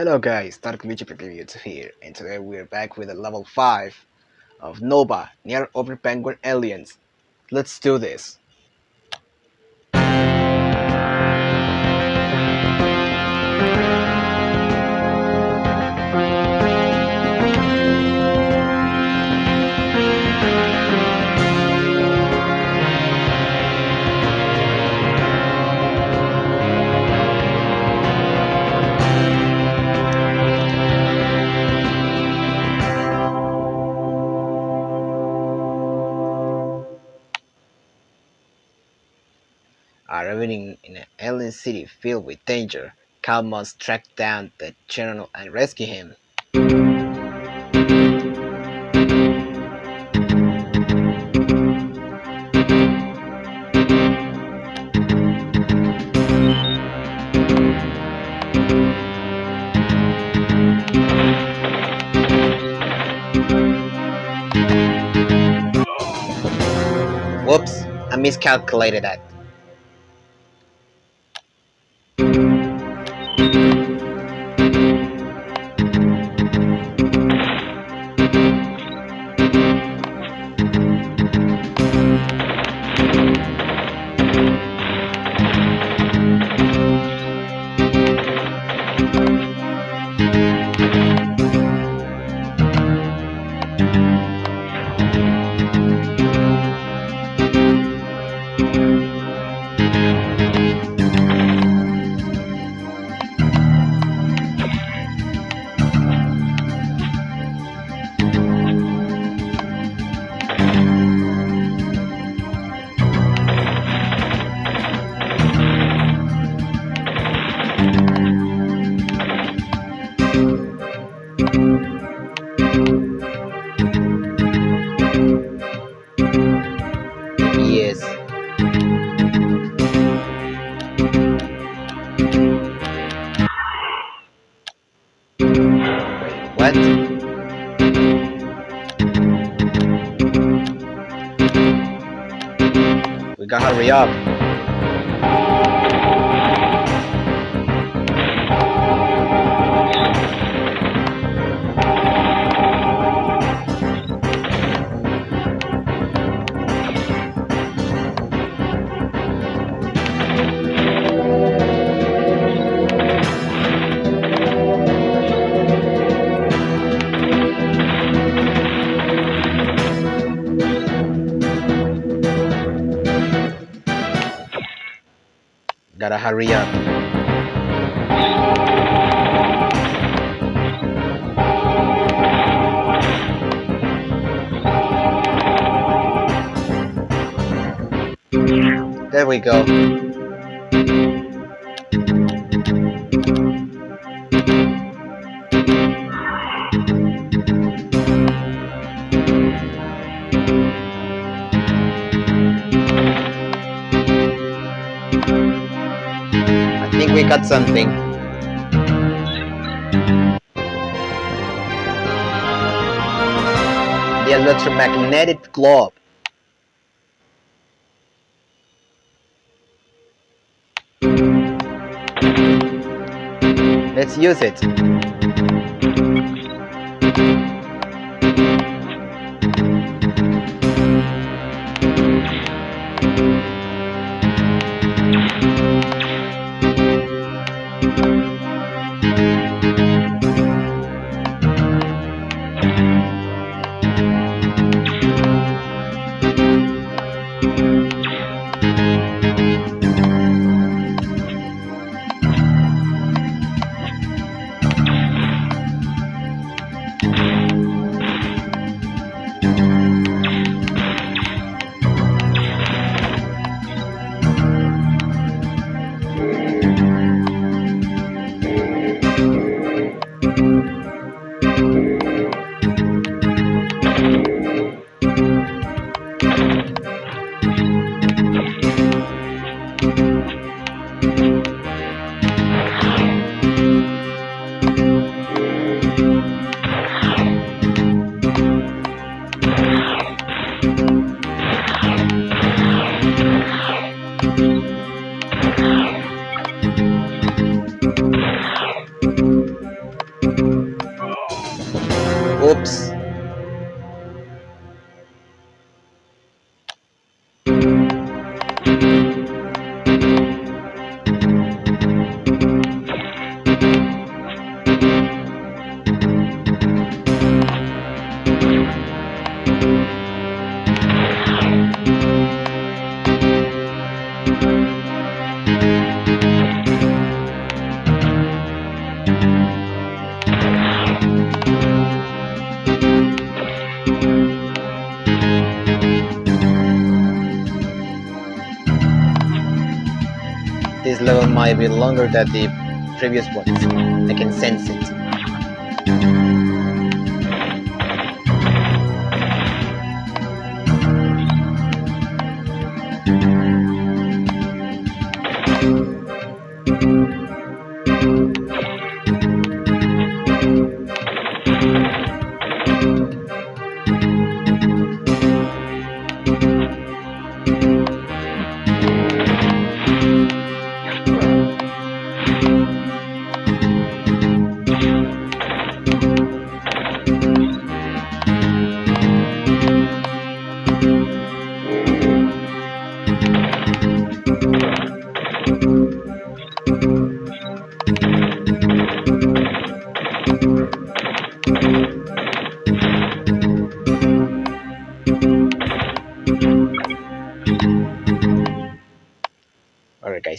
Hello guys, Dark Vigil Reviews here, and today we're back with a level 5 of Nova, Near Orbit Vanguard Alliance. Let's do this! City filled with danger, Kal must track down the general and rescue him. Whoops, I miscalculated that. Up. There we go. we got something. The electromagnetic globe. Let's use it. This level might be longer than the previous ones. I can sense it.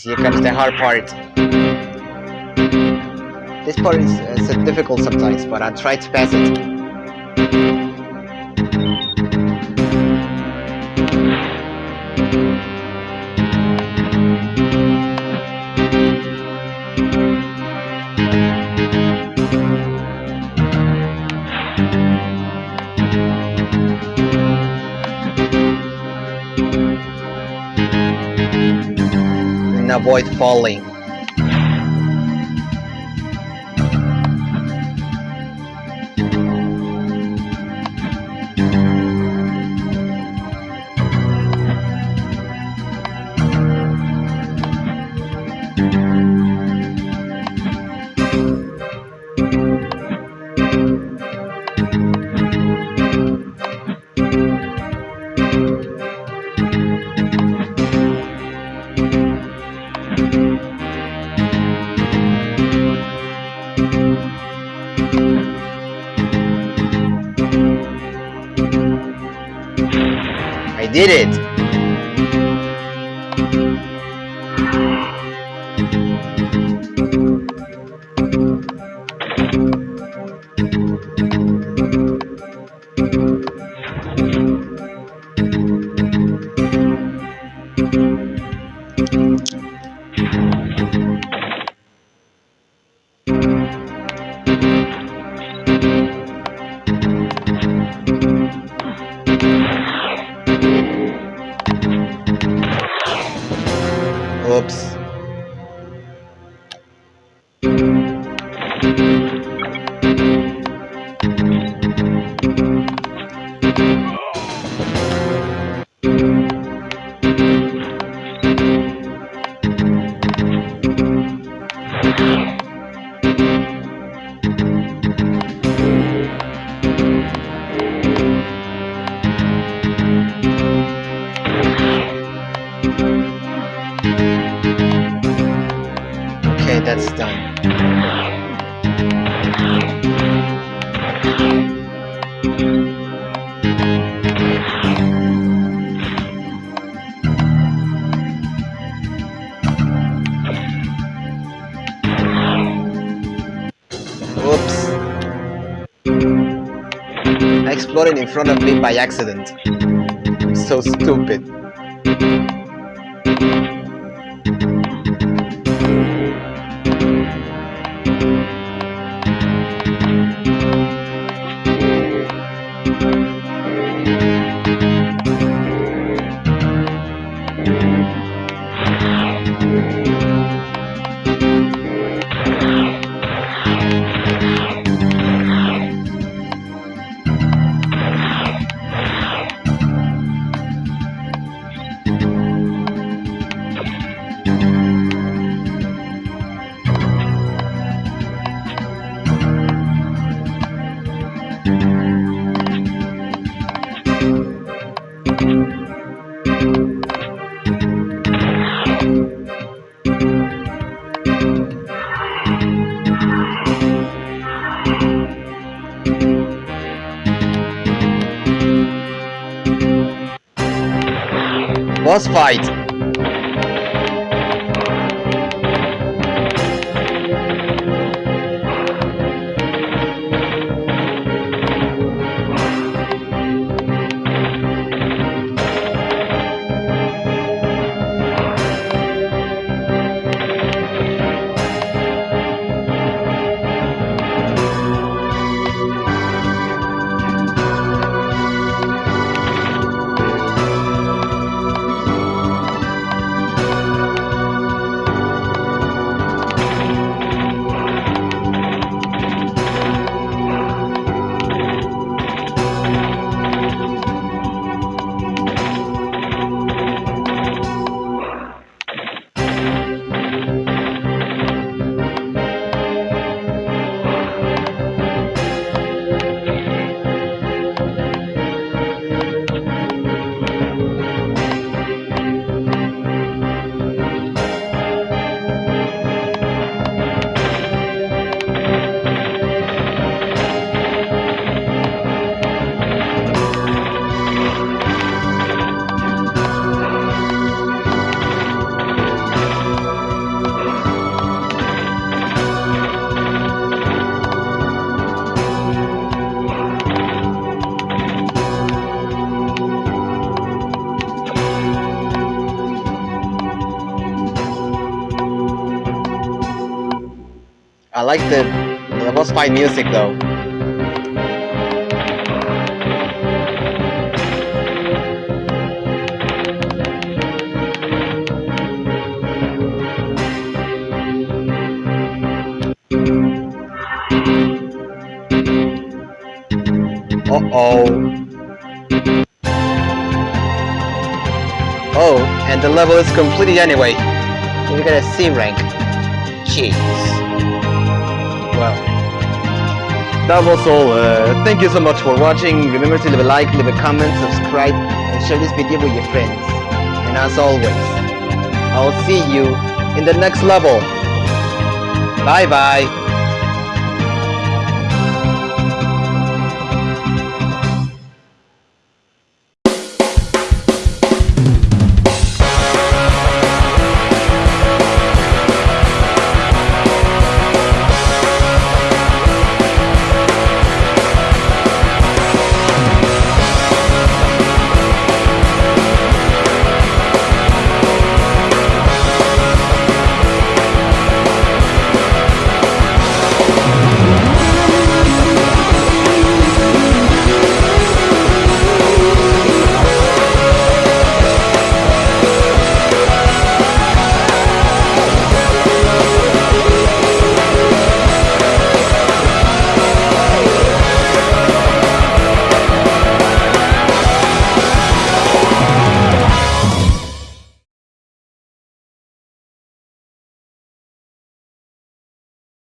Guys, here comes the hard part. This part is uh, difficult sometimes, but I'll try to pass it. Avoid falling. Oops. Okay, that's done. Oops. Exploded in front of me by accident. So stupid. Boss fight. I like the, boss fight music though. Uh-oh. Oh, and the level is completed anyway. You got a C rank. Jeez. Well, that was all. Uh, thank you so much for watching. Remember to leave a like, leave a comment, subscribe, and share this video with your friends. And as always, I'll see you in the next level. Bye bye.